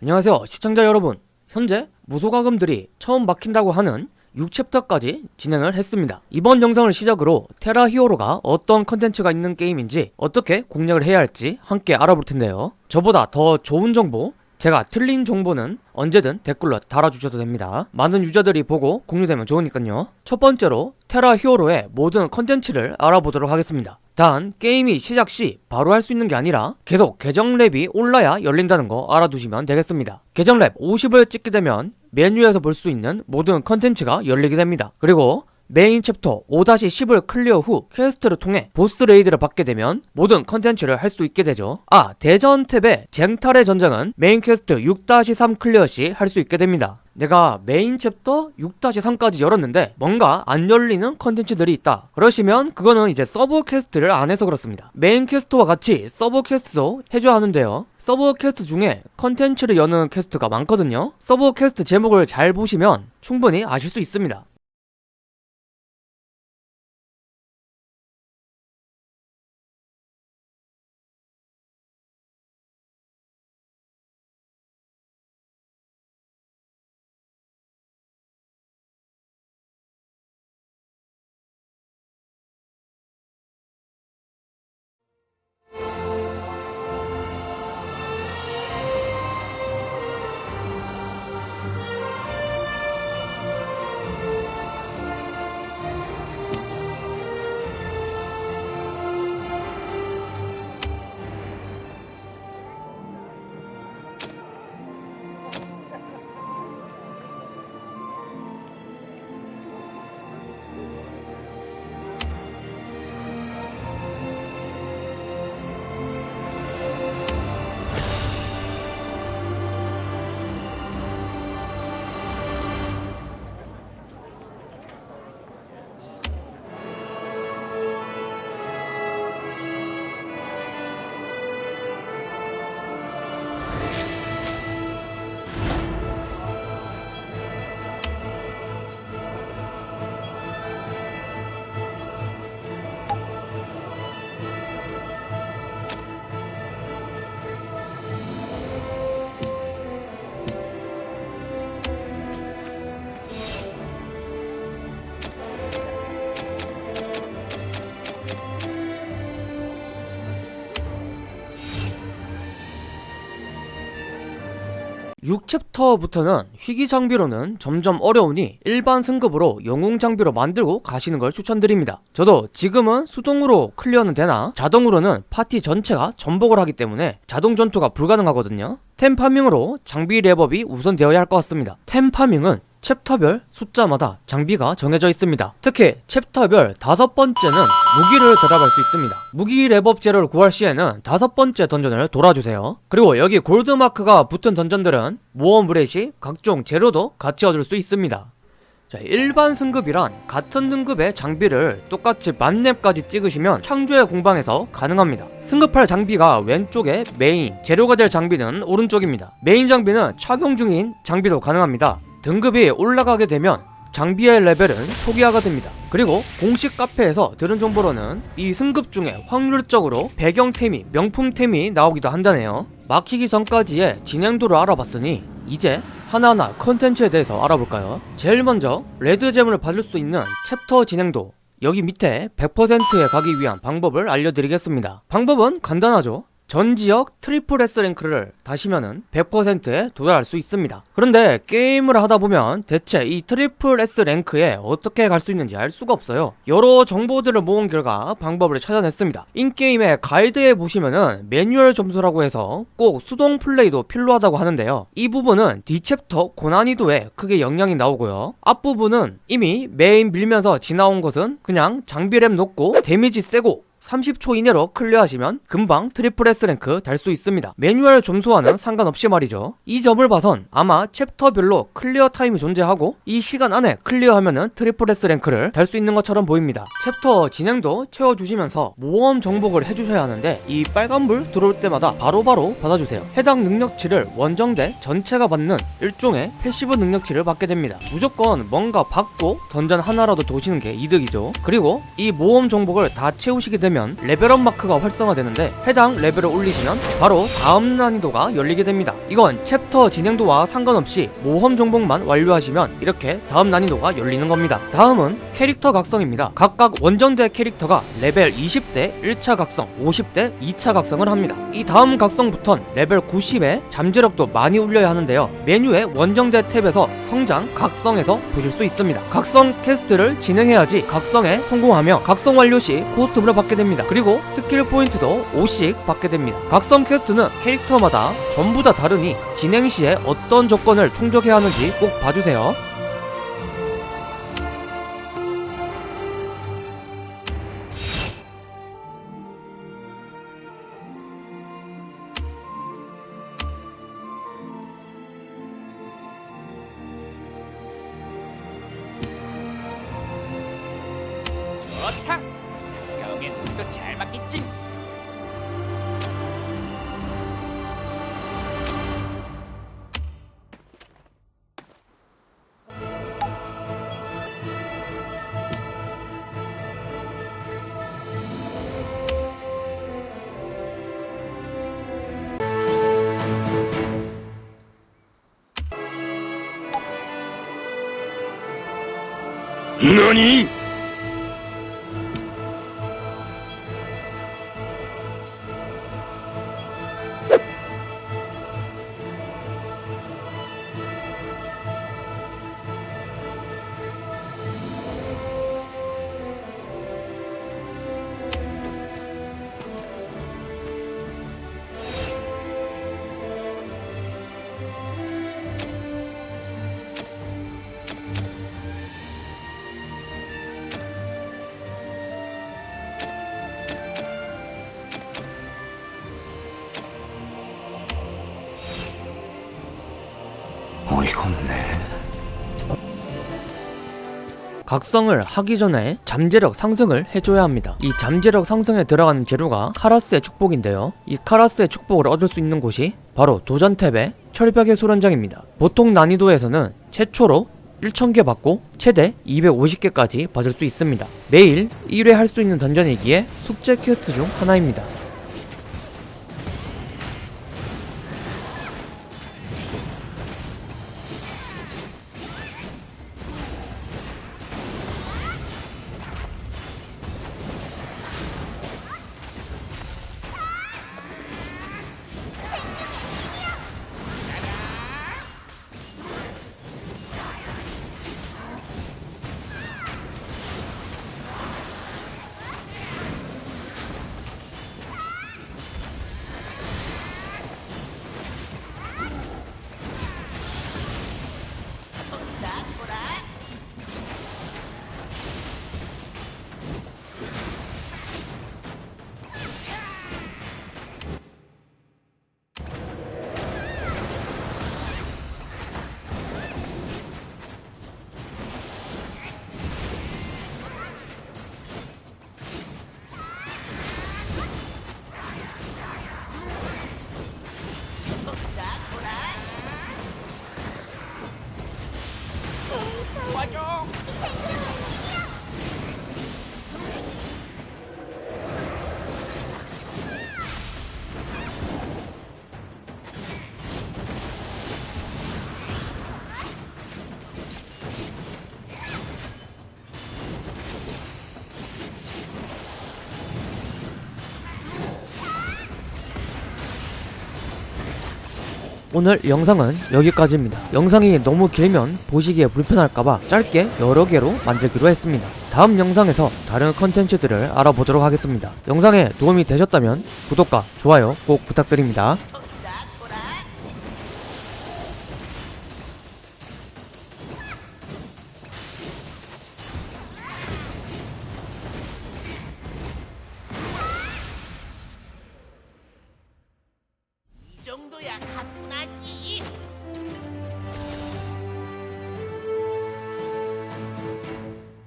안녕하세요 시청자 여러분. 현재 무소과금들이 처음 막힌다고 하는 6챕터까지 진행을 했습니다. 이번 영상을 시작으로 테라 히어로가 어떤 컨텐츠가 있는 게임인지 어떻게 공략을 해야 할지 함께 알아볼 텐데요. 저보다 더 좋은 정보 제가 틀린 정보는 언제든 댓글로 달아주셔도 됩니다. 많은 유저들이 보고 공유되면 좋으니까요. 첫 번째로 테라 히어로의 모든 컨텐츠를 알아보도록 하겠습니다. 단 게임이 시작 시 바로 할 수 있는 게 아니라 계속 계정 렙이 올라야 열린다는 거 알아두시면 되겠습니다. 계정 렙 50을 찍게 되면 메뉴에서 볼 수 있는 모든 컨텐츠가 열리게 됩니다. 그리고 메인 챕터 5-10을 클리어 후 퀘스트를 통해 보스 레이드를 받게 되면 모든 컨텐츠를 할 수 있게 되죠. 아 대전 탭의 쟁탈의 전장은 메인 퀘스트 6-3 클리어 시 할 수 있게 됩니다. 내가 메인 챕터 6-3까지 열었는데 뭔가 안 열리는 컨텐츠들이 있다. 그러시면 그거는 이제 서브 퀘스트를 안 해서 그렇습니다. 메인 퀘스트와 같이 서브 퀘스트도 해줘야 하는데요. 서브 퀘스트 중에 컨텐츠를 여는 퀘스트가 많거든요. 서브 퀘스트 제목을 잘 보시면 충분히 아실 수 있습니다 6챕터부터는 희귀 장비로는 점점 어려우니 일반 승급으로 영웅 장비로 만들고 가시는 걸 추천드립니다. 저도 지금은 수동으로 클리어는 되나? 자동으로는 파티 전체가 전복을 하기 때문에 자동 전투가 불가능하거든요. 템 파밍으로 장비 렙업이 우선 되어야 할 것 같습니다. 템 파밍은 챕터별 숫자마다 장비가 정해져 있습니다. 특히 챕터별 다섯 번째는 무기를 들어갈 수 있습니다. 무기 렙업 재료를 구할 시에는 다섯 번째 던전을 돌아주세요. 그리고 여기 골드마크가 붙은 던전들은 모험 브레시 각종 재료도 같이 얻을 수 있습니다. 자, 일반 승급이란 같은 등급의 장비를 똑같이 만렙까지 찍으시면 창조의 공방에서 가능합니다. 승급할 장비가 왼쪽에 메인, 재료가 될 장비는 오른쪽입니다. 메인 장비는 착용 중인 장비도 가능합니다 등급이 올라가게 되면 장비의 레벨은 초기화가 됩니다. 그리고 공식 카페에서 들은 정보로는 이 승급 중에 확률적으로 배경템이 명품템이 나오기도 한다네요. 막히기 전까지의 진행도를 알아봤으니 이제 하나하나 컨텐츠에 대해서 알아볼까요? 제일 먼저 레드젬을 받을 수 있는 챕터 진행도. 여기 밑에 100%에 가기 위한 방법을 알려드리겠습니다. 방법은 간단하죠 전 지역 트리플 S 랭크를 다시면은 100%에 도달할 수 있습니다. 그런데 게임을 하다보면 대체 이 트리플 S 랭크에 어떻게 갈 수 있는지 알 수가 없어요. 여러 정보들을 모은 결과 방법을 찾아냈습니다. in-game의 가이드에 보시면은 매뉴얼 점수라고 해서 꼭 수동 플레이도 필요하다고 하는데요. 이 부분은 뒤 챕터 고난이도에 크게 영향이 나오고요. 앞부분은 이미 메인 밀면서 지나온 것은 그냥 장비렙 높고 데미지 세고 30초 이내로 클리어하시면 금방 triple S rank 달 수 있습니다. 매뉴얼 점수와는 상관없이 말이죠. 이 점을 봐선 아마 챕터별로 clear time이 존재하고 이 시간 안에 클리어하면은 트리플 S 랭크를 달 수 있는 것처럼 보입니다. 챕터 진행도 채워주시면서 모험 정복을 해주셔야 하는데 이 빨간불 들어올 때마다 바로바로 바로 받아주세요. 해당 능력치를 원정대 전체가 받는 일종의 passive 능력치를 받게 됩니다. 무조건 뭔가 받고 던전 하나라도 도시는 게 이득이죠. 그리고 이 모험 정복을 다 채우시게 되면 되면 레벨업 마크가 활성화되는데 해당 레벨을 올리시면 바로 다음 난이도가 열리게 됩니다. 이건 챕터 진행도와 상관없이 모험 정복만 완료하시면 이렇게 다음 난이도가 열리는 겁니다. 다음은 캐릭터 각성입니다. 각각 원정대 캐릭터가 레벨 20 때 1차 각성, 50 때 2차 각성을 합니다. 이 다음 각성부턴 레벨 90에 잠재력도 많이 올려야 하는데요. 메뉴의 원정대 탭에서 성장, 각성에서 보실 수 있습니다. 각성 퀘스트를 진행해야지 각성에 성공하며 각성 완료 시 코스튬을 받게 됩니다. 그리고 스킬 포인트도 5씩 받게 됩니다. 각성 퀘스트는 캐릭터마다 전부 다 다르니 진행 시에 어떤 조건을 충족해야 하는지 꼭 봐주세요. 何？ 없네. 각성을 하기 전에 잠재력 상승을 해줘야 합니다. 이 잠재력 상승에 들어가는 재료가 카라스의 축복인데요. 이 카라스의 축복을 얻을 수 있는 곳이 바로 도전 탭의 철벽의 수련장입니다. 보통 난이도에서는 최초로 1000개 받고 최대 250개까지 받을 수 있습니다. 매일 1회 할 수 있는 던전이기에 숙제 퀘스트 중 하나입니다. 오늘 영상은 여기까지입니다. 영상이 너무 길면 보시기에 불편할까봐 짧게 여러 개로 만들기로 했습니다. 다음 영상에서 다른 컨텐츠들을 알아보도록 하겠습니다. 영상에 도움이 되셨다면 구독과 좋아요 꼭 부탁드립니다.